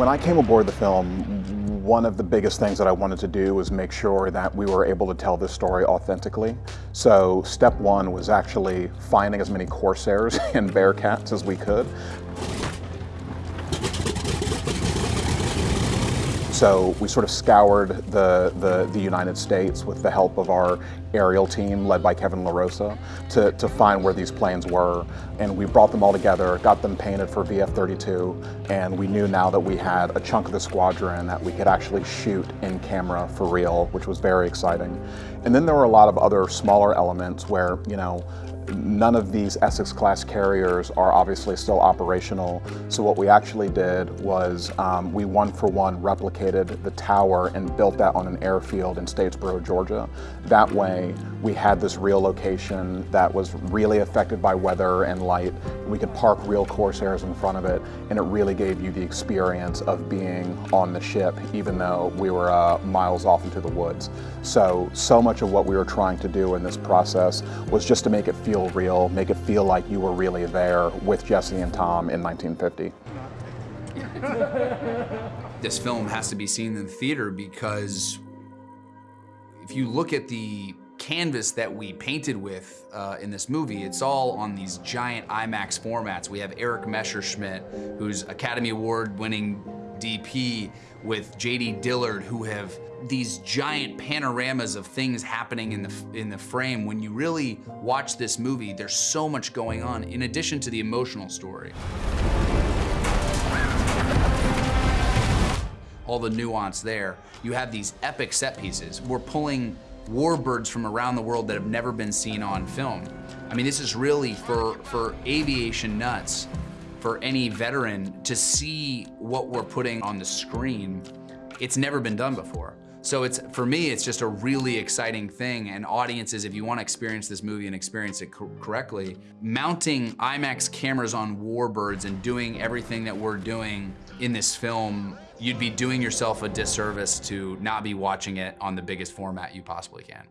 When I came aboard the film, one of the biggest things that I wanted to do was make sure that we were able to tell this story authentically. So step one was actually finding as many Corsairs and Bearcats as we could. So we sort of scoured the, the, the, United States with the help of our aerial team led by Kevin LaRosa to, to find where these planes were. And we brought them all together, got them painted for VF-32, and we knew now that we had a chunk of the squadron that we could actually shoot in camera for real, which was very exciting. And then there were a lot of other smaller elements where, you know, None of these Essex class carriers are obviously still operational. So what we actually did was um, we one for one replicated the tower and built that on an airfield in Statesboro, Georgia. That way we had this real location that was really affected by weather and light. We could park real Corsairs in front of it and it really gave you the experience of being on the ship even though we were uh, miles off into the woods. So, so much of what we were trying to do in this process was just to make it feel real, make it feel like you were really there with Jesse and Tom in 1950. this film has to be seen in the theater because if you look at the canvas that we painted with uh, in this movie, it's all on these giant IMAX formats. We have Erik Messerschmidt, who's Academy Award winning DP with J.D. Dillard, who have these giant panoramas of things happening in the, in the frame. When you really watch this movie, there's so much going on in addition to the emotional story. All the nuance there. You have these epic set pieces. We're pulling warbirds from around the world that have never been seen on film. I mean, this is really for, for aviation nuts, for any veteran to see what we're putting on the screen. It's never been done before. So it's for me, it's just a really exciting thing. And audiences, if you want to experience this movie and experience it co correctly, mounting IMAX cameras on warbirds and doing everything that we're doing in this film, you'd be doing yourself a disservice to not be watching it on the biggest format you possibly can.